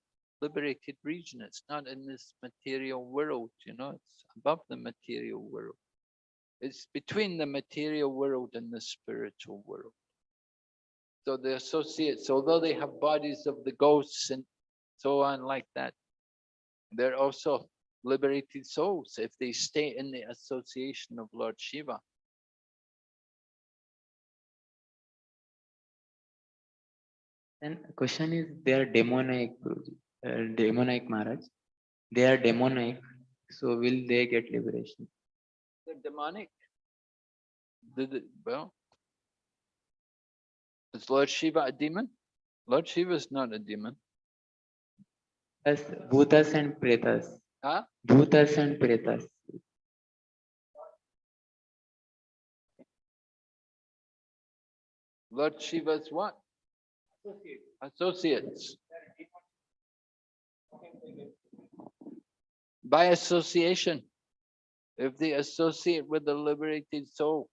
liberated region. It's not in this material world, you know, it's above the material world. It's between the material world and the spiritual world. So the associates, although they have bodies of the ghosts and so on like that, they're also liberated souls if they stay in the association of Lord Shiva. Then question is they are demonic, uh, demonic. They are demonic, so will they get liberation? Demonic. Did it, well, is Lord Shiva a demon? Lord Shiva is not a demon. As Bhutas and Pretas. Huh? Bhutas and Pretas. Lord Shiva's what? Associates. By association. If they associate with the liberated soul,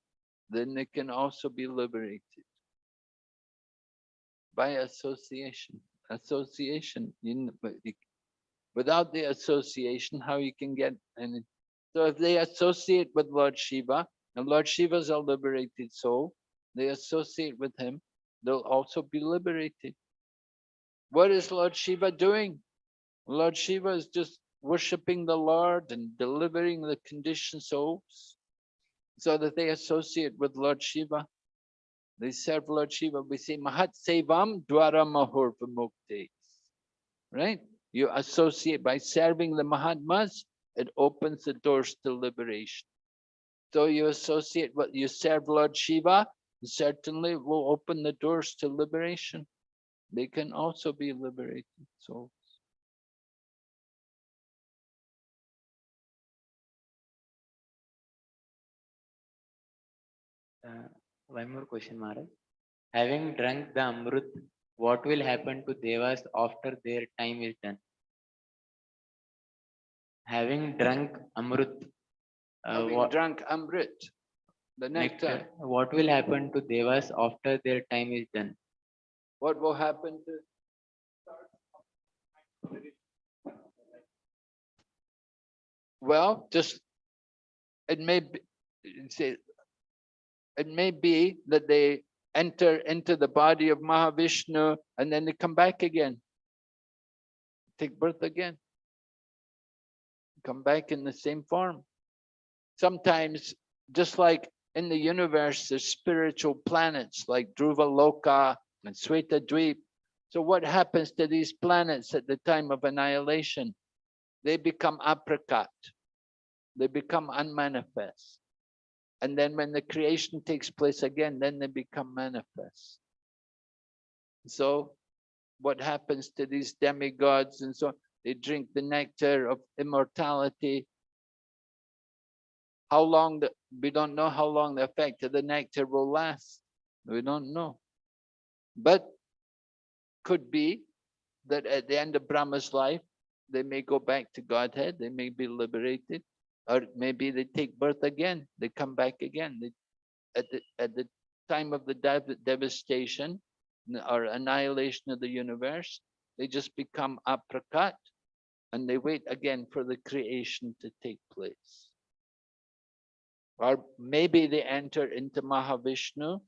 then they can also be liberated. By association, association, without the association, how you can get any, So if they associate with Lord Shiva, and Lord Shiva is a liberated soul, they associate with him, they'll also be liberated. What is Lord Shiva doing? Lord Shiva is just worshipping the Lord and delivering the conditioned souls so that they associate with Lord Shiva. They serve Lord Shiva. We say Mahat Sevam Dwara Vimukti. Right? You associate by serving the Mahatmas, it opens the doors to liberation. So you associate what you serve Lord Shiva, certainly will open the doors to liberation. They can also be liberated souls. Uh, one more question, Maharaj. Having drunk the Amrut, what will happen to Devas after their time is done? Having drunk Amrut, uh, Having what, drunk Amrit, the nectar, nectar, what will happen to Devas after their time is done? what will happen to? Well, just, it may be, say, it may be that they enter into the body of Mahavishnu and then they come back again. Take birth again. Come back in the same form. Sometimes, just like in the universe, there's spiritual planets like Dhruva Loka and Sweta Dweep. So what happens to these planets at the time of annihilation? They become aprakat. They become unmanifest. And then when the creation takes place again, then they become manifest. So what happens to these demigods and so on? They drink the nectar of immortality. How long, the, we don't know how long the effect of the nectar will last. We don't know. But could be that at the end of Brahma's life, they may go back to Godhead, they may be liberated, or maybe they take birth again, they come back again. They, at, the, at the time of the dev- devastation or annihilation of the universe, they just become aprakat and they wait again for the creation to take place. Or maybe they enter into Mahavishnu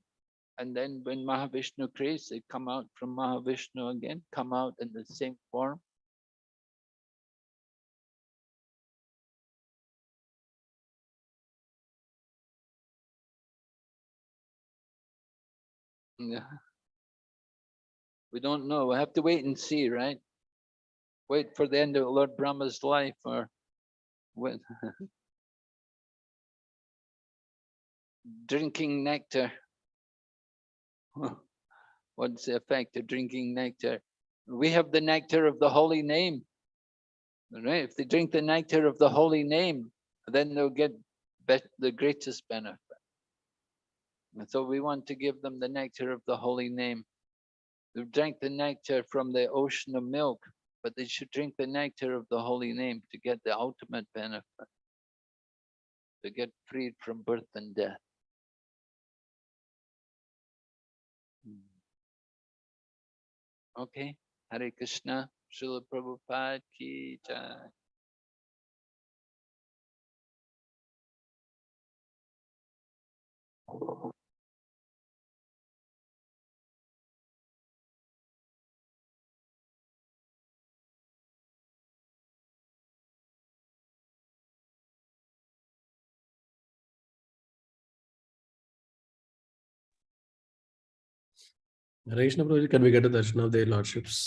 and then when Mahavishnu creates, they come out from Mahavishnu again, come out in the same form. Yeah. We don't know. We have to wait and see, right? Wait for the end of Lord Brahma's life or when drinking nectar. What's the effect of drinking nectar? We have the nectar of the holy name. Right? If they drink the nectar of the holy name, then they'll get the greatest benefit. And so we want to give them the nectar of the holy name. They drank the nectar from the ocean of milk, but they should drink the nectar of the holy name to get the ultimate benefit. To get freed from birth and death. Hmm. Okay, Hare Krishna, Srila Prabhupada ki jai. Hare Krishna Prabhuji, can we get a darshan of their lordships?